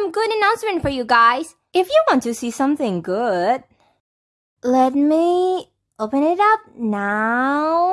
some good announcement for you guys. If you want to see something good, let me open it up now.